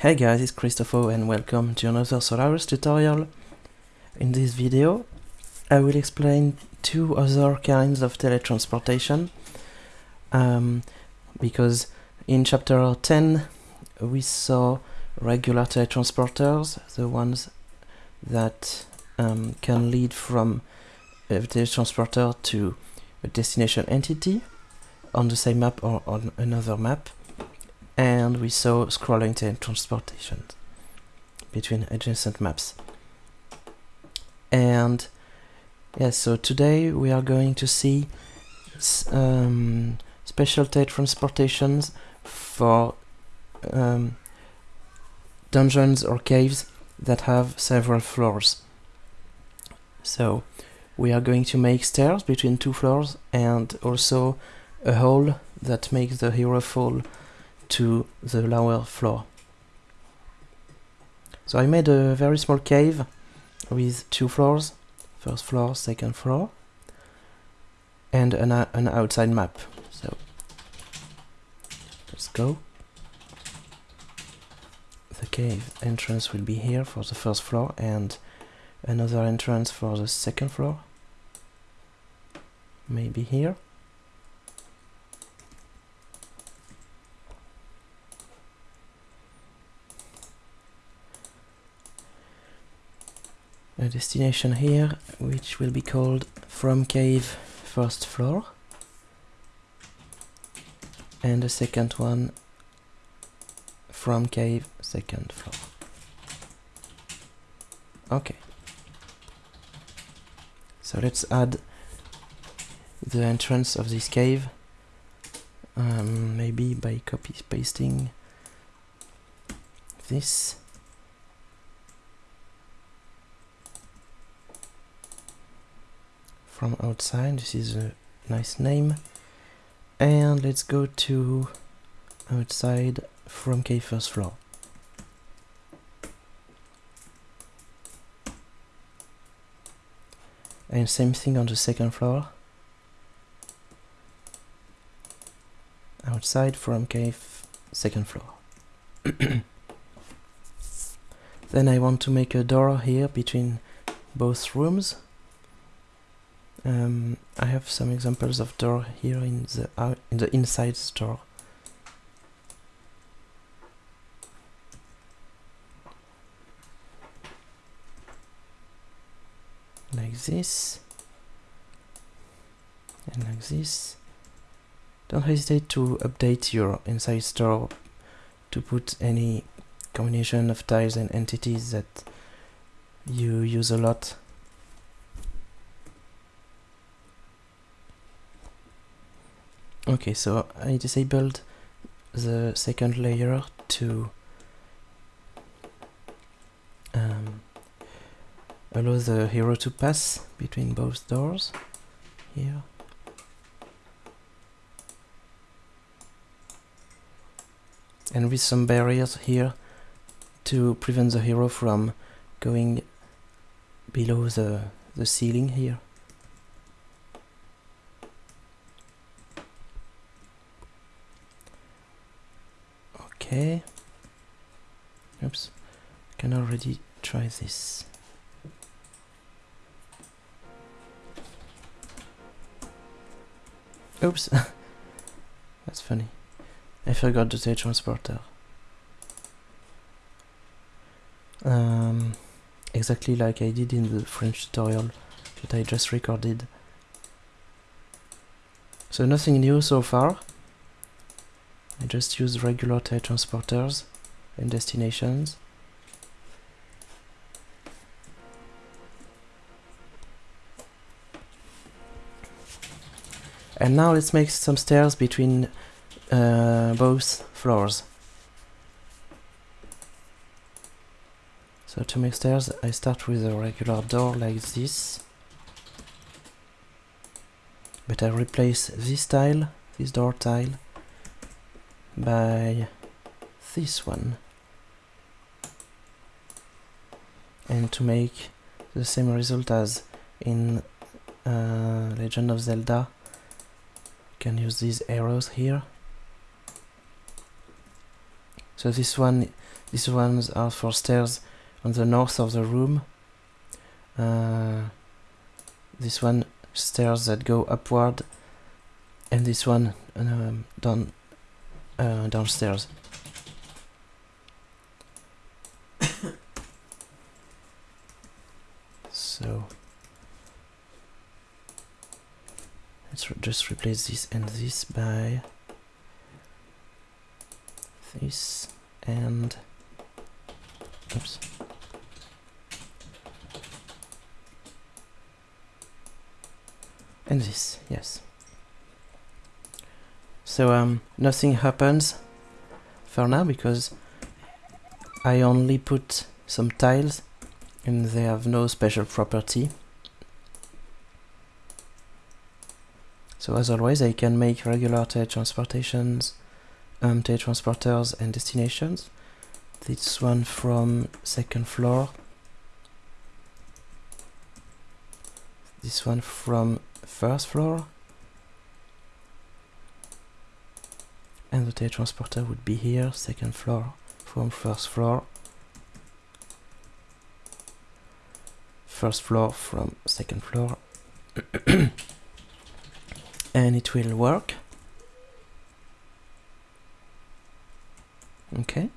Hey guys, it's Christopho and welcome to another Solarus tutorial. In this video, I will explain two other kinds of teletransportation um, because in chapter 10 we saw regular teletransporters, the ones that um, can lead from a teletransporter to a destination entity on the same map or on another map and we saw scrolling teletransportation between adjacent maps. And yes, so today we are going to see um, special teletransportations for um, dungeons or caves that have several floors. So we are going to make stairs between two floors and also a hole that makes the hero fall to the lower floor. So I made a very small cave with two floors, first floor, second floor, and an, uh, an outside map. So let's go. The cave entrance will be here for the first floor and another entrance for the second floor. Maybe here. A destination here which will be called from cave first floor. And the second one from cave second floor. Okay. So let's add the entrance of this cave um, maybe by copy pasting this from outside. This is a nice name. And let's go to outside from K first floor. And same thing on the second floor. Outside from cave second floor. Then I want to make a door here between both rooms um, I have some examples of door here in the in the inside store. Like this and like this. Don't hesitate to update your inside store to put any combination of tiles and entities that you use a lot Okay, so I disabled the second layer to um, allow the hero to pass between both doors here. And with some barriers here to prevent the hero from going below the, the ceiling here. Okay. Oops. Can already try this. Oops. That's funny. I forgot to say transporter. Um, exactly like I did in the French tutorial that I just recorded. So nothing new so far. I just use regular teletransporters and destinations. And now let's make some stairs between uh, both floors. So to make stairs I start with a regular door like this. But I replace this tile, this door tile, by this one and to make the same result as in uh, Legend of Zelda you can use these arrows here So this one, these ones are for stairs on the north of the room. Uh, this one stairs that go upward, and this one um, down uh, downstairs. so let's re just replace this and this by this and oops and this yes so um nothing happens for now because I only put some tiles and they have no special property. So as always I can make regular teletransportations um, teletransporters and destinations. This one from second floor. This one from first floor and the teletransporter would be here second floor from first floor. First floor from second floor. And it will work. Okay.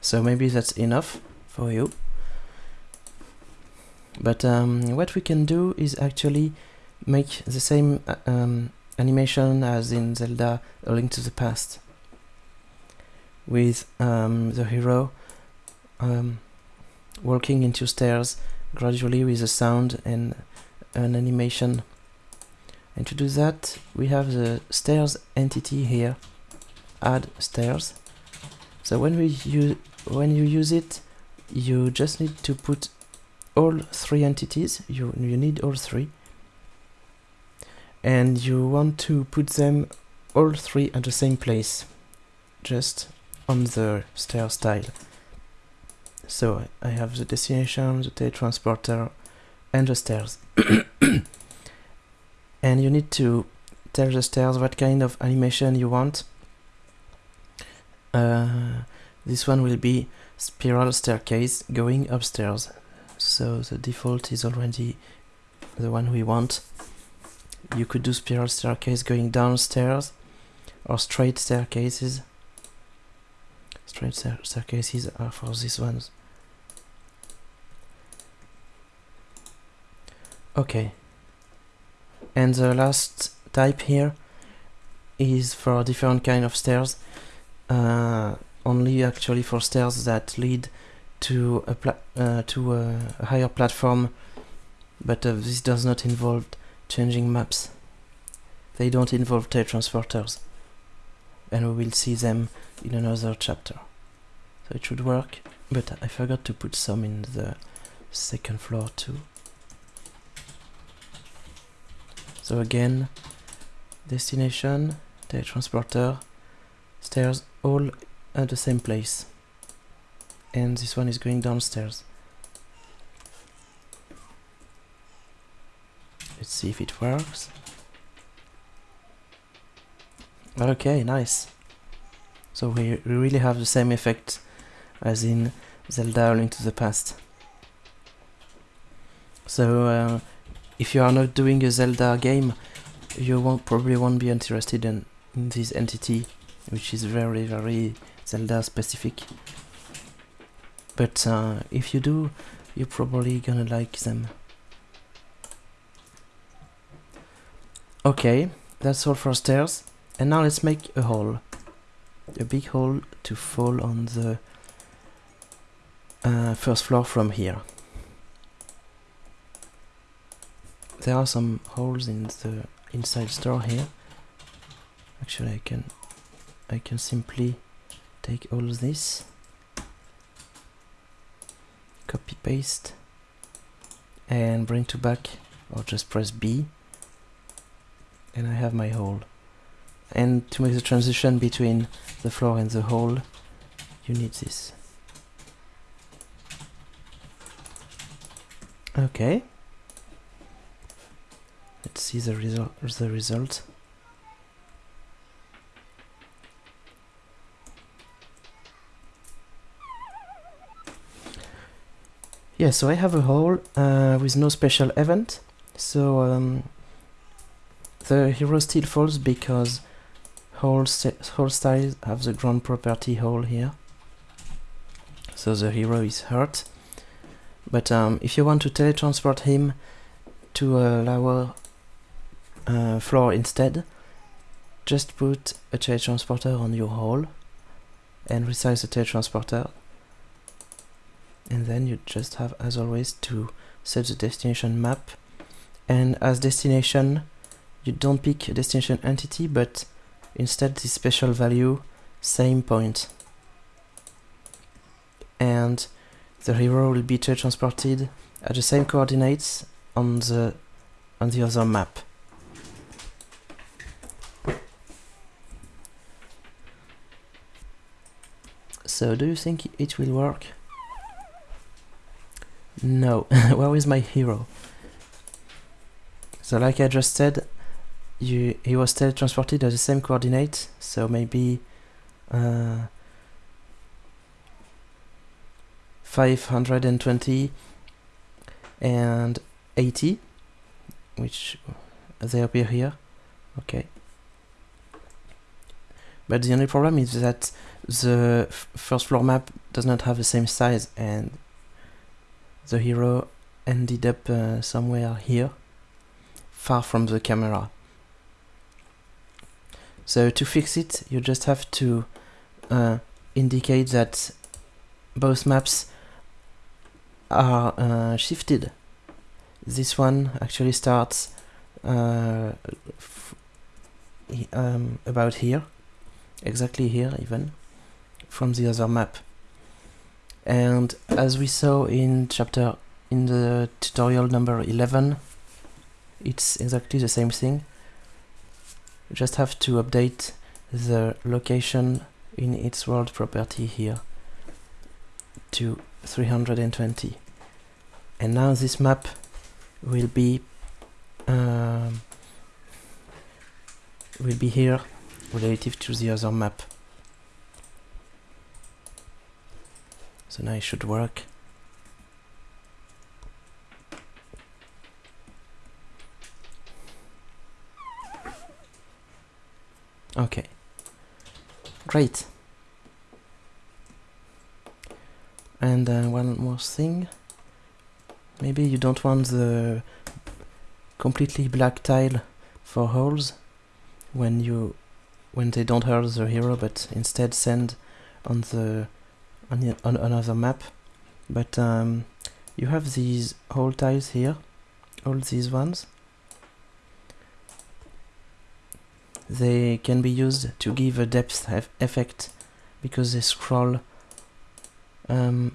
So maybe that's enough for you. But um, what we can do is actually make the same uh, um, animation as in Zelda A Link to the Past with um, the hero um, walking into stairs gradually with a sound and an animation. And to do that we have the stairs entity here add stairs. So when we use when you use it you just need to put all three entities you, you need all three and you want to put them all three at the same place just on the stair style. So I have the destination, the teletransporter and the stairs. And you need to tell the stairs what kind of animation you want. Uh, this one will be spiral staircase going upstairs. So the default is already the one we want you could do spiral staircase going downstairs or straight staircases. Straight staircases are for these ones. Okay. And the last type here is for different kind of stairs uh, only actually for stairs that lead to a uh, to a, a, higher platform but uh, this does not involve changing maps. They don't involve teletransporters and we will see them in another chapter. So it should work but I forgot to put some in the second floor too. So again destination teletransporter stairs all at the same place. And this one is going downstairs let's see if it works. Okay nice. So we, really have the same effect as in Zelda Link to the Past. So uh, if you are not doing a Zelda game you won't probably won't be interested in, in this entity which is very very Zelda specific. But uh, if you do you're probably gonna like them okay that's all for stairs. And now let's make a hole. A big hole to fall on the uh, first floor from here. There are some holes in the inside store here. Actually I can I can simply take all this. Copy paste. And bring to back or just press B and I have my hole. And to make the transition between the floor and the hole, you need this. Okay. Let's see the result. The result. Yeah, so I have a hole uh, with no special event. So um, the hero still falls because hole, hole styles have the ground property hole here. So the hero is hurt. But um, if you want to teletransport him to a lower uh, floor instead, just put a teletransporter on your hole and resize the teletransporter and then you just have as always to set the destination map and as destination you don't pick a destination entity but instead the special value same point. and the hero will be transported at the same coordinates on the on the other map so do you think it will work no, where is my hero? So like I just said, you, he was teletransported at the same coordinate, so maybe uh, 520 and 80, which they appear here. Okay. But the only problem is that the first floor map does not have the same size and the hero ended up uh, somewhere here, far from the camera. So to fix it, you just have to uh, indicate that both maps are uh, shifted. This one actually starts uh, um, about here, exactly here even, from the other map and as we saw in chapter in the tutorial number 11 it's exactly the same thing just have to update the location in its world property here to 320 and now this map will be um, will be here relative to the other map So now it should work. Okay. Great. And uh, one more thing. Maybe you don't want the completely black tile for holes when you when they don't hurt the hero but instead send on the on, the, on another map but um, you have these hole tiles here all these ones they can be used to give a depth effect because they scroll um,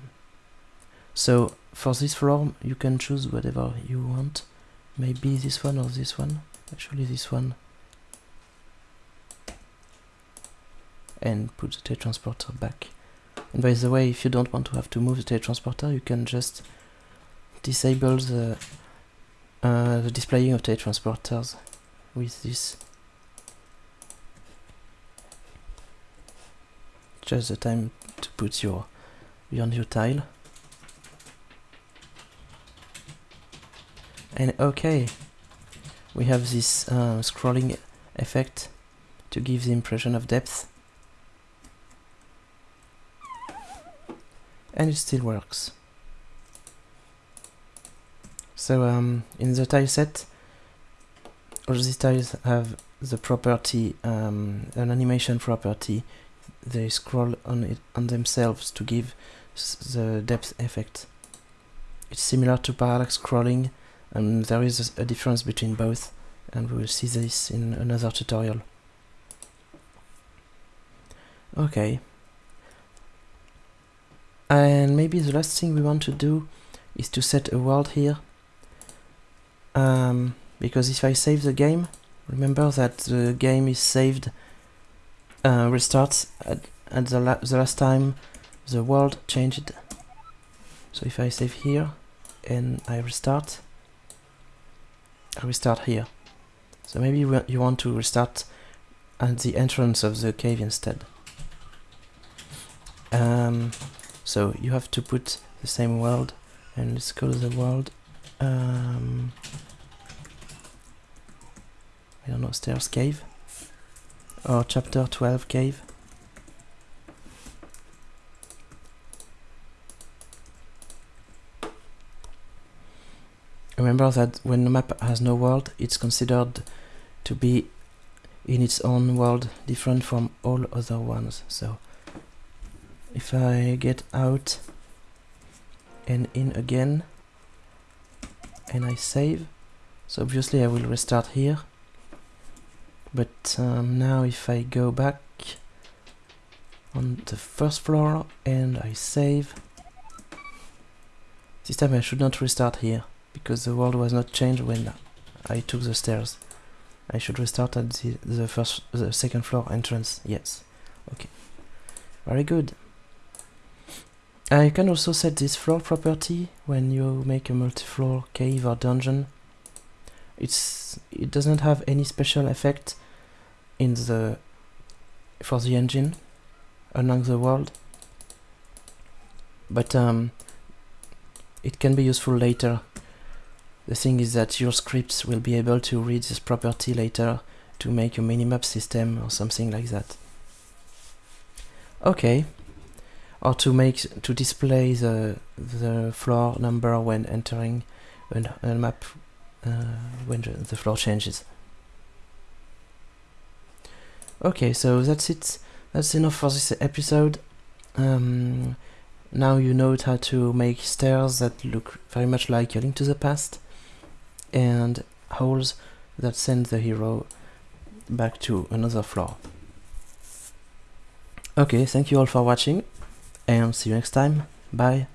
so for this floor you can choose whatever you want. Maybe this one or this one. Actually this one. And put the transporter back. And by the way, if you don't want to have to move the teletransporter, you can just disable the, uh, the displaying of teletransporters with this. Just the time to put your, your new tile. And okay, we have this uh, scrolling effect to give the impression of depth. and it still works. So um, in the tile set, all these tiles have the property, um, an animation property. They scroll on it on themselves to give the depth effect. It's similar to parallax scrolling, and there is a difference between both, and we will see this in another tutorial. Okay, and maybe the last thing we want to do is to set a world here um, because if I save the game remember that the game is saved uh, restarts at, at the, la the last time the world changed. So if I save here and I restart I restart here. So maybe you want to restart at the entrance of the cave instead. Um, so you have to put the same world and let's call the world um, I don't know stairs cave or chapter 12 cave Remember that when the map has no world, it's considered to be in its own world, different from all other ones. So, if I get out and in again, and I save, so obviously I will restart here. But um, now if I go back on the first floor and I save, this time I should not restart here because the world was not changed when I took the stairs. I should restart at the, the first, the second floor entrance. Yes. Okay. Very good. I can also set this floor property when you make a multi-floor cave or dungeon. It's it doesn't have any special effect in the for the engine along the world, but um, it can be useful later. The thing is that your scripts will be able to read this property later to make a minimap system or something like that. Okay, or to make to display the the floor number when entering a, a map when the floor changes. Okay, so that's it. That's enough for this episode. Um, now you know how to make stairs that look very much like a link to the past and holes that send the hero back to another floor. Okay, thank you all for watching and see you next time. Bye.